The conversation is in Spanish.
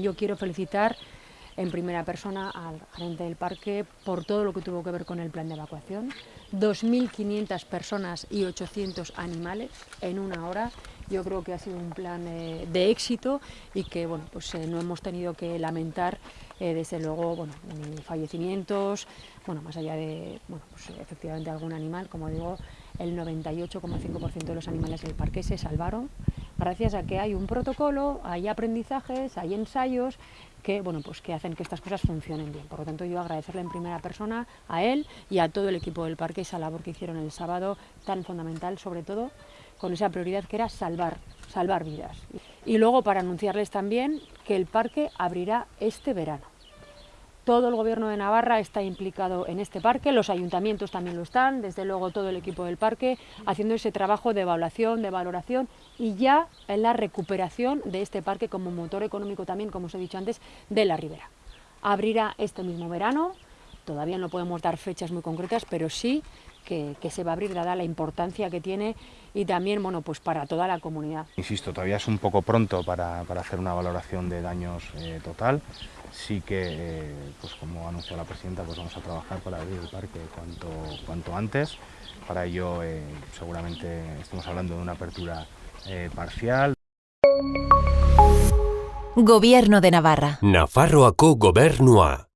Yo quiero felicitar en primera persona al gerente del parque por todo lo que tuvo que ver con el plan de evacuación. 2.500 personas y 800 animales en una hora. Yo creo que ha sido un plan eh, de éxito y que bueno, pues, eh, no hemos tenido que lamentar eh, desde luego bueno, fallecimientos, bueno, más allá de bueno, pues, efectivamente algún animal, como digo, el 98,5% de los animales del parque se salvaron gracias a que hay un protocolo, hay aprendizajes, hay ensayos que, bueno, pues que hacen que estas cosas funcionen bien. Por lo tanto, yo agradecerle en primera persona a él y a todo el equipo del parque esa labor que hicieron el sábado tan fundamental, sobre todo con esa prioridad que era salvar, salvar vidas. Y luego para anunciarles también que el parque abrirá este verano. Todo el gobierno de Navarra está implicado en este parque, los ayuntamientos también lo están, desde luego todo el equipo del parque, haciendo ese trabajo de evaluación, de valoración y ya en la recuperación de este parque como motor económico también, como os he dicho antes, de la ribera. Abrirá este mismo verano, todavía no podemos dar fechas muy concretas, pero sí que, se va a abrir, dada la importancia que tiene y también bueno, pues para toda la comunidad. Insisto, todavía es un poco pronto para, hacer una valoración de daños eh, total. Sí que, eh, pues como anunció la presidenta, pues vamos a trabajar para abrir el parque cuanto, cuanto antes. Para ello, eh, seguramente estamos hablando de una apertura parcial. Gobierno de Navarra. Nafarroako gobernua.